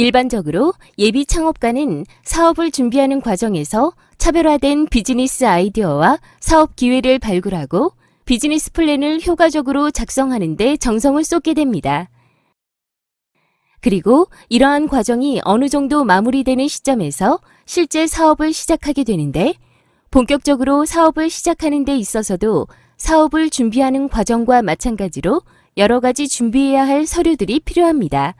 일반적으로 예비 창업가는 사업을 준비하는 과정에서 차별화된 비즈니스 아이디어와 사업 기회를 발굴하고 비즈니스 플랜을 효과적으로 작성하는 데 정성을 쏟게 됩니다. 그리고 이러한 과정이 어느 정도 마무리되는 시점에서 실제 사업을 시작하게 되는데 본격적으로 사업을 시작하는 데 있어서도 사업을 준비하는 과정과 마찬가지로 여러 가지 준비해야 할 서류들이 필요합니다.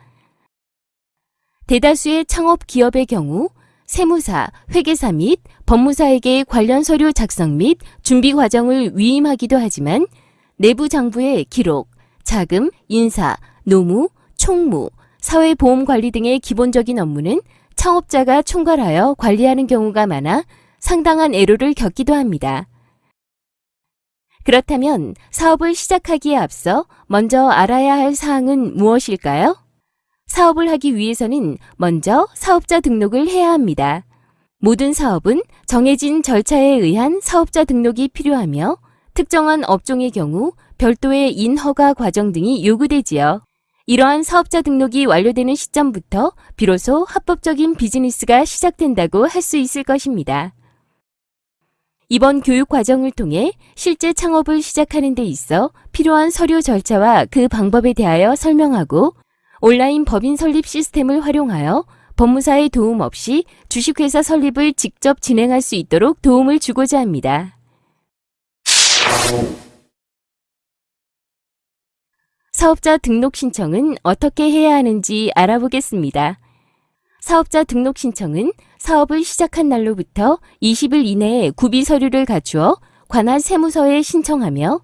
대다수의 창업 기업의 경우 세무사, 회계사 및 법무사에게 관련 서류 작성 및 준비 과정을 위임하기도 하지만 내부 장부의 기록, 자금, 인사, 노무, 총무, 사회보험 관리 등의 기본적인 업무는 창업자가 총괄하여 관리하는 경우가 많아 상당한 애로를 겪기도 합니다. 그렇다면 사업을 시작하기에 앞서 먼저 알아야 할 사항은 무엇일까요? 사업을 하기 위해서는 먼저 사업자 등록을 해야 합니다. 모든 사업은 정해진 절차에 의한 사업자 등록이 필요하며 특정한 업종의 경우 별도의 인허가 과정 등이 요구되지요. 이러한 사업자 등록이 완료되는 시점부터 비로소 합법적인 비즈니스가 시작된다고 할 수 있을 것입니다. 이번 교육 과정을 통해 실제 창업을 시작하는 데 있어 필요한 서류 절차와 그 방법에 대하여 설명하고 온라인 법인 설립 시스템을 활용하여 법무사의 도움 없이 주식회사 설립을 직접 진행할 수 있도록 도움을 주고자 합니다. 사업자 등록 신청은 어떻게 해야 하는지 알아보겠습니다. 사업자 등록 신청은 사업을 시작한 날로부터 20일 이내에 구비 서류를 갖추어 관할 세무서에 신청하며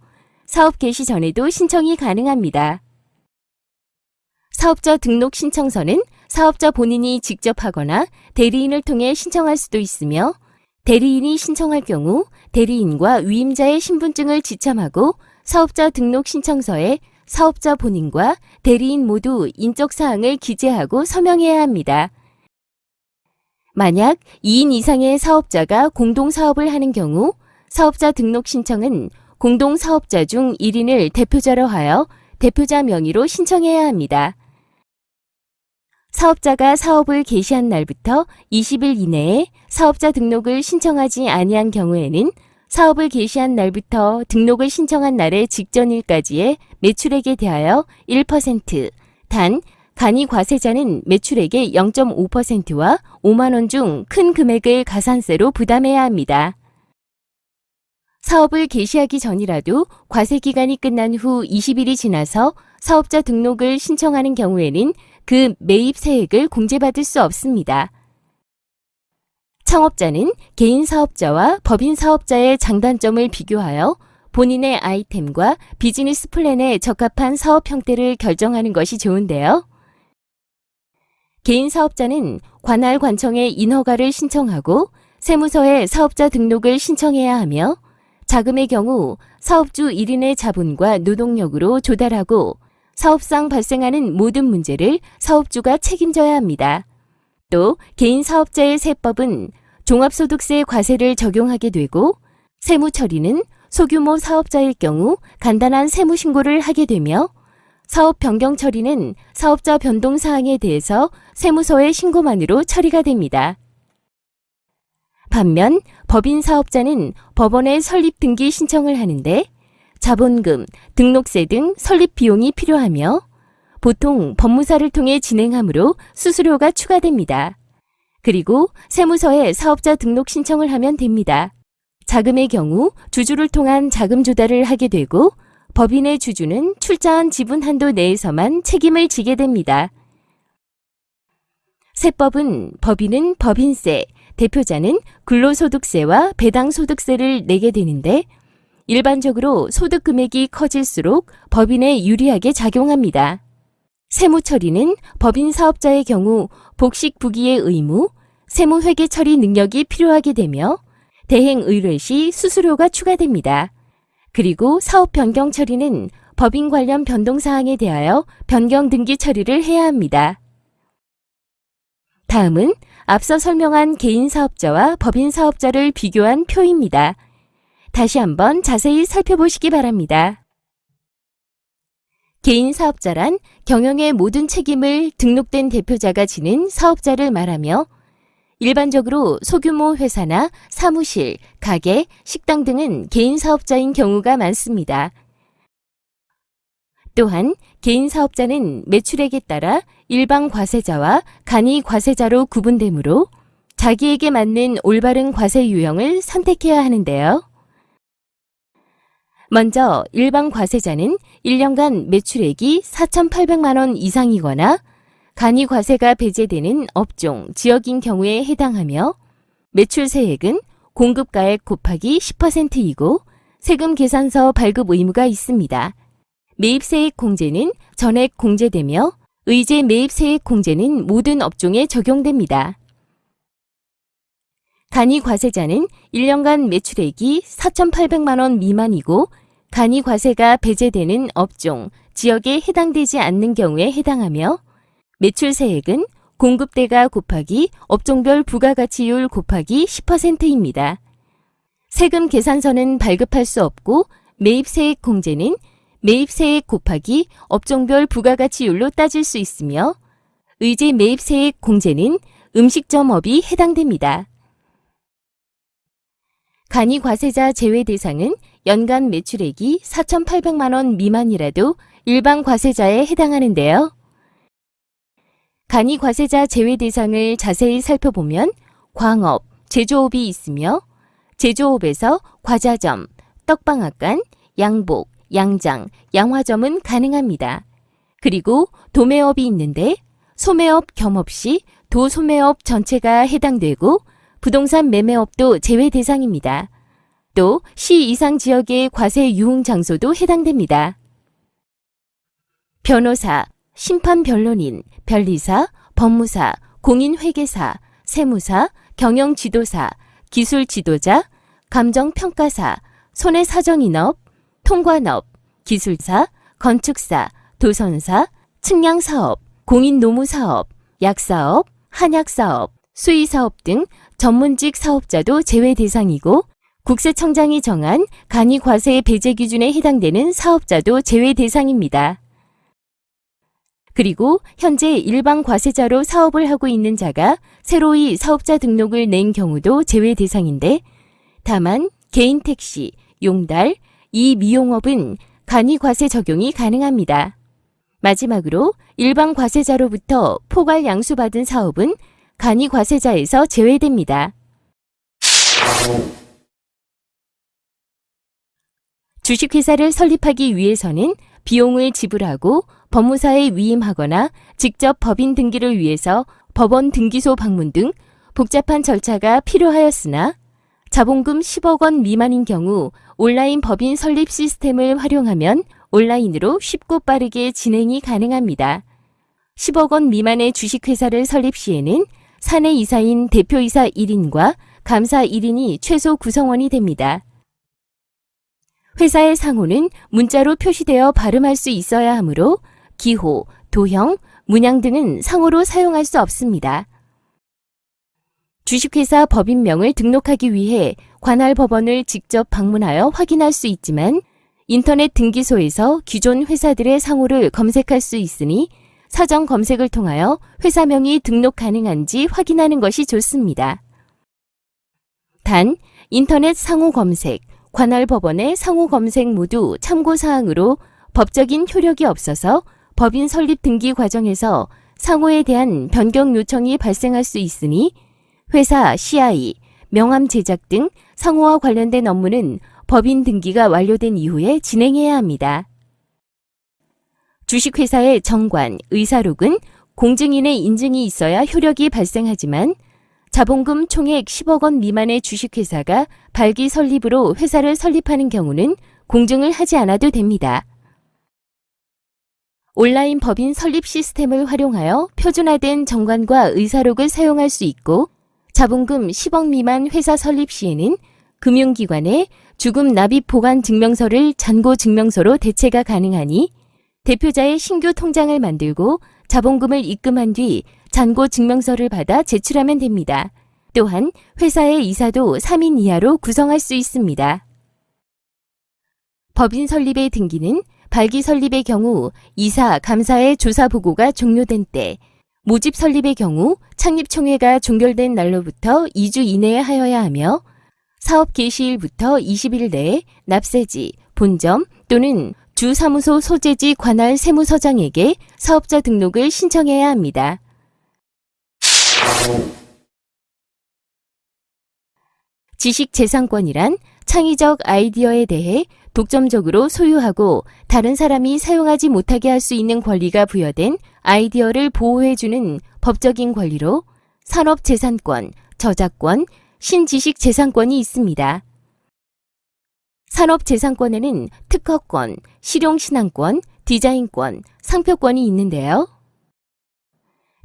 사업 개시 전에도 신청이 가능합니다. 사업자 등록 신청서는 사업자 본인이 직접 하거나 대리인을 통해 신청할 수도 있으며 대리인이 신청할 경우 대리인과 위임자의 신분증을 지참하고 사업자 등록 신청서에 사업자 본인과 대리인 모두 인적 사항을 기재하고 서명해야 합니다. 만약 2인 이상의 사업자가 공동 사업을 하는 경우 사업자 등록 신청은 공동 사업자 중 1인을 대표자로 하여 대표자 명의로 신청해야 합니다. 사업자가 사업을 개시한 날부터 20일 이내에 사업자 등록을 신청하지 아니한 경우에는 사업을 개시한 날부터 등록을 신청한 날의 직전일까지의 매출액에 대하여 1%, 단 간이 과세자는 매출액의 0.5%와 5만 원 중 큰 금액을 가산세로 부담해야 합니다. 사업을 개시하기 전이라도 과세 기간이 끝난 후 20일이 지나서 사업자 등록을 신청하는 경우에는 그 매입 세액을 공제받을 수 없습니다. 창업자는 개인 사업자와 법인 사업자의 장단점을 비교하여 본인의 아이템과 비즈니스 플랜에 적합한 사업 형태를 결정하는 것이 좋은데요. 개인 사업자는 관할 관청에 인허가를 신청하고 세무서에 사업자 등록을 신청해야 하며 자금의 경우 사업주 1인의 자본과 노동력으로 조달하고 사업상 발생하는 모든 문제를 사업주가 책임져야 합니다. 또 개인 사업자의 세법은 종합소득세 과세를 적용하게 되고 세무 처리는 소규모 사업자일 경우 간단한 세무 신고를 하게 되며 사업 변경 처리는 사업자 변동 사항에 대해서 세무서의 신고만으로 처리가 됩니다. 반면 법인 사업자는 법원에 설립 등기 신청을 하는데 자본금, 등록세 등 설립 비용이 필요하며 보통 법무사를 통해 진행하므로 수수료가 추가됩니다. 그리고 세무서에 사업자 등록 신청을 하면 됩니다. 자금의 경우 주주를 통한 자금 조달을 하게 되고 법인의 주주는 출자한 지분 한도 내에서만 책임을 지게 됩니다. 세법은 법인은 법인세, 대표자는 근로소득세와 배당소득세를 내게 되는데 일반적으로 소득 금액이 커질수록 법인에 유리하게 작용합니다. 세무 처리는 법인 사업자의 경우 복식 부기의 의무, 세무 회계 처리 능력이 필요하게 되며 대행 의뢰 시 수수료가 추가됩니다. 그리고 사업 변경 처리는 법인 관련 변동 사항에 대하여 변경 등기 처리를 해야 합니다. 다음은 앞서 설명한 개인 사업자와 법인 사업자를 비교한 표입니다. 다시 한번 자세히 살펴보시기 바랍니다. 개인 사업자란 경영의 모든 책임을 등록된 대표자가 지는 사업자를 말하며 일반적으로 소규모 회사나 사무실, 가게, 식당 등은 개인 사업자인 경우가 많습니다. 또한 개인 사업자는 매출액에 따라 일반 과세자와 간이 과세자로 구분되므로 자기에게 맞는 올바른 과세 유형을 선택해야 하는데요. 먼저 일반 과세자는 1년간 매출액이 4,800만 원 이상이거나 간이 과세가 배제되는 업종, 지역인 경우에 해당하며 매출세액은 공급가액 곱하기 10%이고 세금 계산서 발급 의무가 있습니다. 매입세액 공제는 전액 공제되며 의제 매입세액 공제는 모든 업종에 적용됩니다. 간이 과세자는 1년간 매출액이 4,800만 원 미만이고 간이 과세가 배제되는 업종, 지역에 해당되지 않는 경우에 해당하며 매출세액은 공급대가 곱하기 업종별 부가가치율 곱하기 10%입니다. 세금 계산서는 발급할 수 없고 매입세액 공제는 매입세액 곱하기 업종별 부가가치율로 따질 수 있으며 의제 매입세액 공제는 음식점업이 해당됩니다. 간이 과세자 제외 대상은 연간 매출액이 4,800만 원 미만이라도 일반 과세자에 해당하는데요. 간이 과세자 제외 대상을 자세히 살펴보면 광업, 제조업이 있으며 제조업에서 과자점, 떡방앗간, 양복, 양장, 양화점은 가능합니다. 그리고 도매업이 있는데 소매업 겸업 시 도소매업 전체가 해당되고 부동산 매매업도 제외 대상입니다. 또 시 이상 지역의 과세 유흥 장소도 해당됩니다. 변호사, 심판 변론인, 변리사, 법무사, 공인회계사, 세무사, 경영지도사, 기술지도자, 감정평가사, 손해사정인업, 통관업, 기술사, 건축사, 도선사, 측량사업, 공인노무사업, 약사업, 한약사업, 수의사업 등 전문직 사업자도 제외 대상이고 국세청장이 정한 간이 과세 배제 기준에 해당되는 사업자도 제외 대상입니다. 그리고 현재 일반 과세자로 사업을 하고 있는 자가 새로이 사업자 등록을 낸 경우도 제외 대상인데 다만 개인 택시, 용달, 이 미용업은 간이 과세 적용이 가능합니다. 마지막으로 일반 과세자로부터 포괄 양수받은 사업은 간이 과세자에서 제외됩니다. 주식회사를 설립하기 위해서는 비용을 지불하고 법무사에 위임하거나 직접 법인 등기를 위해서 법원 등기소 방문 등 복잡한 절차가 필요하였으나 자본금 10억 원 미만인 경우 온라인 법인 설립 시스템을 활용하면 온라인으로 쉽고 빠르게 진행이 가능합니다. 10억 원 미만의 주식회사를 설립 시에는 사내 이사인 대표이사 1인과 감사 1인이 최소 구성원이 됩니다. 회사의 상호는 문자로 표시되어 발음할 수 있어야 하므로 기호, 도형, 문양 등은 상호로 사용할 수 없습니다. 주식회사 법인명을 등록하기 위해 관할 법원을 직접 방문하여 확인할 수 있지만 인터넷 등기소에서 기존 회사들의 상호를 검색할 수 있으니 사전 검색을 통하여 회사명이 등록 가능한지 확인하는 것이 좋습니다. 단, 인터넷 상호 검색, 관할 법원의 상호 검색 모두 참고사항으로 법적인 효력이 없어서 법인 설립 등기 과정에서 상호에 대한 변경 요청이 발생할 수 있으니 회사 CI, 명함 제작 등 상호와 관련된 업무는 법인 등기가 완료된 이후에 진행해야 합니다. 주식회사의 정관, 의사록은 공증인의 인증이 있어야 효력이 발생하지만 자본금 총액 10억 원 미만의 주식회사가 발기 설립으로 회사를 설립하는 경우는 공증을 하지 않아도 됩니다. 온라인 법인 설립 시스템을 활용하여 표준화된 정관과 의사록을 사용할 수 있고 자본금 10억 미만 회사 설립 시에는 금융기관에 주금 납입 보관 증명서를 잔고 증명서로 대체가 가능하니 대표자의 신규 통장을 만들고 자본금을 입금한 뒤 잔고 증명서를 받아 제출하면 됩니다. 또한 회사의 이사도 3인 이하로 구성할 수 있습니다. 법인 설립의 등기는 발기 설립의 경우 이사, 감사의 조사 보고가 종료된 때, 모집 설립의 경우 창립총회가 종결된 날로부터 2주 이내에 하여야 하며 사업 개시일부터 20일 내에 납세지, 본점 또는 주 사무소 소재지 관할 세무서장에게 사업자 등록을 신청해야 합니다. 지식재산권이란 창의적 아이디어에 대해 독점적으로 소유하고 다른 사람이 사용하지 못하게 할 수 있는 권리가 부여된 아이디어를 보호해주는 법적인 권리로 산업재산권, 저작권, 신지식재산권이 있습니다. 산업재산권에는 특허권, 실용신앙권, 디자인권, 상표권이 있는데요.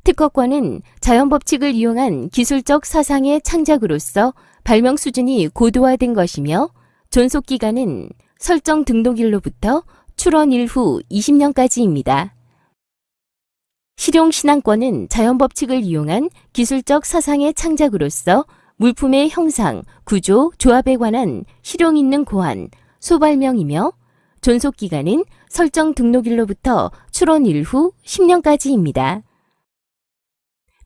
특허권은 자연법칙을 이용한 기술적 사상의 창작으로서 발명 수준이 고도화된 것이며 존속기간은 설정 등록일로부터 출원 일 후 20년까지입니다. 실용신앙권은 자연법칙을 이용한 기술적 사상의 창작으로서 물품의 형상, 구조, 조합에 관한 실용 있는 고안, 소발명이며 존속기간은 설정 등록일로부터 출원 일 후 10년까지입니다.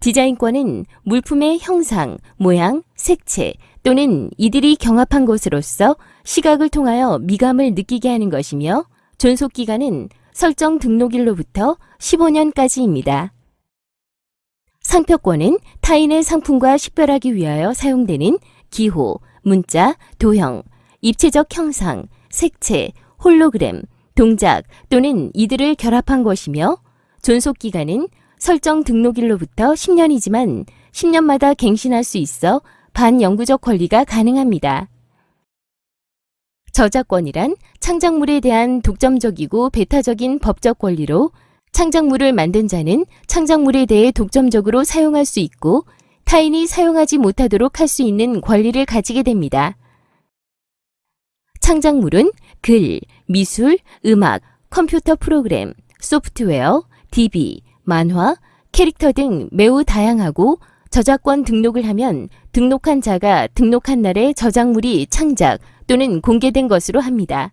디자인권은 물품의 형상, 모양, 색채 또는 이들이 경합한 것으로서 시각을 통하여 미감을 느끼게 하는 것이며 존속기간은 설정 등록일로부터 15년까지입니다. 상표권은 타인의 상품과 식별하기 위하여 사용되는 기호, 문자, 도형, 입체적 형상, 색채, 홀로그램, 동작 또는 이들을 결합한 것이며 존속기간은 설정 등록일로부터 10년이지만 10년마다 갱신할 수 있어 반영구적 권리가 가능합니다. 저작권이란 창작물에 대한 독점적이고 배타적인 법적 권리로 창작물을 만든 자는 창작물에 대해 독점적으로 사용할 수 있고 타인이 사용하지 못하도록 할 수 있는 권리를 가지게 됩니다. 창작물은 글, 미술, 음악, 컴퓨터 프로그램, 소프트웨어, DB, 만화, 캐릭터 등 매우 다양하고 저작권 등록을 하면 등록한 자가 등록한 날에 저작물이 창작 또는 공개된 것으로 합니다.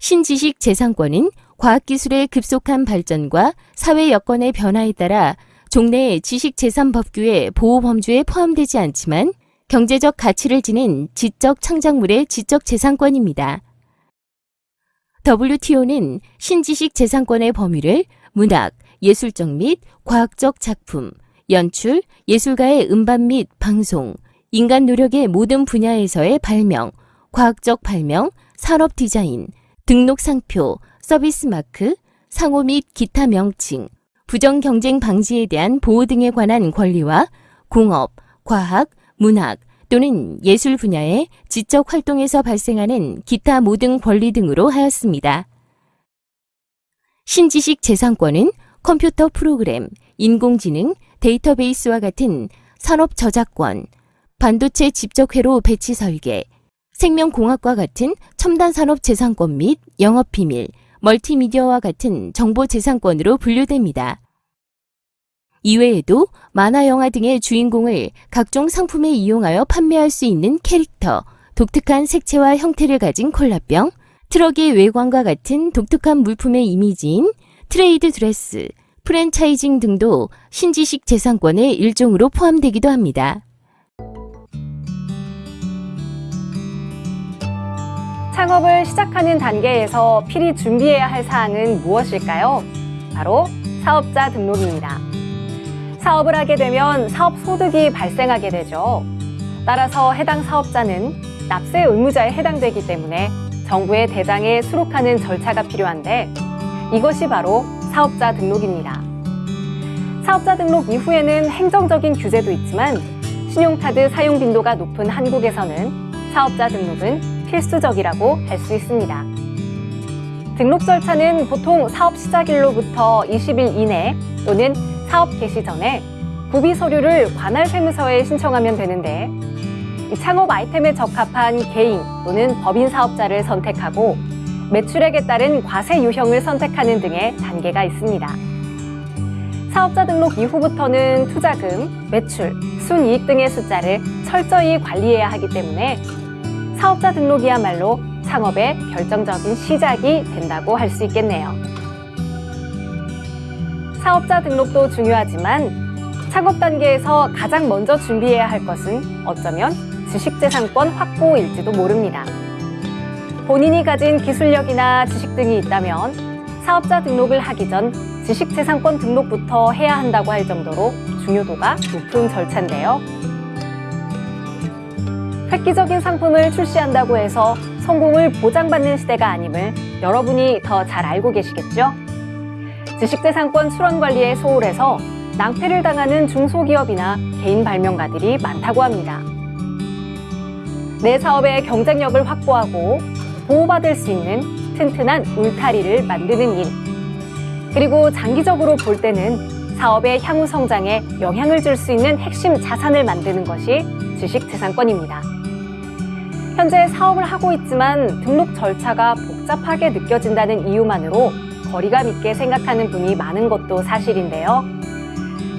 신지식 재산권은 과학기술의 급속한 발전과 사회 여건의 변화에 따라 종래의 지식재산법규의 보호 범주에 포함되지 않지만 경제적 가치를 지닌 지적 창작물의 지적 재산권입니다. WTO는 신지식 재산권의 범위를 문학, 예술적 및 과학적 작품, 연출, 예술가의 음반 및 방송, 인간 노력의 모든 분야에서의 발명, 과학적 발명, 산업 디자인, 등록 상표, 서비스 마크, 상호 및 기타 명칭, 부정 경쟁 방지에 대한 보호 등에 관한 권리와 공업, 과학, 문학 또는 예술 분야의 지적 활동에서 발생하는 기타 모든 권리 등으로 하였습니다. 신지식 재산권은 컴퓨터 프로그램, 인공지능, 데이터베이스와 같은 산업 저작권, 반도체 집적회로 배치 설계, 생명공학과 같은 첨단 산업 재산권 및 영업비밀, 멀티미디어와 같은 정보재산권으로 분류됩니다. 이외에도 만화 영화 등의 주인공을 각종 상품에 이용하여 판매할 수 있는 캐릭터, 독특한 색채와 형태를 가진 콜라병, 트럭의 외관과 같은 독특한 물품의 이미지인 trade dress, franchising 등도 신지식 재산권의 일종으로 포함되기도 합니다. 창업을 시작하는 단계에서 필히 준비해야 할 사항은 무엇일까요? 바로 사업자 등록입니다. 사업을 하게 되면 사업 소득이 발생하게 되죠. 따라서 해당 사업자는 납세 의무자에 해당되기 때문에 정부의 대장에 수록하는 절차가 필요한데 이것이 바로 사업자 등록입니다. 사업자 등록 이후에는 행정적인 규제도 있지만 신용카드 사용 빈도가 높은 한국에서는 사업자 등록은 필수적이라고 할 수 있습니다. 등록 절차는 보통 사업 시작일로부터 20일 이내 또는 사업 개시 전에 구비 서류를 관할 세무서에 신청하면 되는데 창업 아이템에 적합한 개인 또는 법인 사업자를 선택하고 매출액에 따른 과세 유형을 선택하는 등의 단계가 있습니다. 사업자 등록 이후부터는 투자금, 매출, 순이익 등의 숫자를 철저히 관리해야 하기 때문에 사업자 등록이야말로 창업의 결정적인 시작이 된다고 할 수 있겠네요. 사업자 등록도 중요하지만 창업 단계에서 가장 먼저 준비해야 할 것은 어쩌면 지식재산권 확보일지도 모릅니다. 본인이 가진 기술력이나 지식 등이 있다면 사업자 등록을 하기 전 지식재산권 등록부터 해야 한다고 할 정도로 중요도가 높은 절차인데요. 획기적인 상품을 출시한다고 해서 성공을 보장받는 시대가 아님을 여러분이 더 잘 알고 계시겠죠? 지식재산권 수런 관리에 소홀해서 낭패를 당하는 중소기업이나 개인 발명가들이 많다고 합니다. 내 사업의 경쟁력을 확보하고 보호받을 수 있는 튼튼한 울타리를 만드는 일. 그리고 장기적으로 볼 때는 사업의 향후 성장에 영향을 줄 수 있는 핵심 자산을 만드는 것이 지식재산권입니다. 현재 사업을 하고 있지만 등록 절차가 복잡하게 느껴진다는 이유만으로 거리감 있게 생각하는 분이 많은 것도 사실인데요.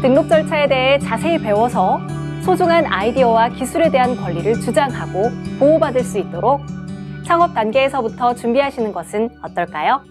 등록 절차에 대해 자세히 배워서 소중한 아이디어와 기술에 대한 권리를 주장하고 보호받을 수 있도록 창업 단계에서부터 준비하시는 것은 어떨까요?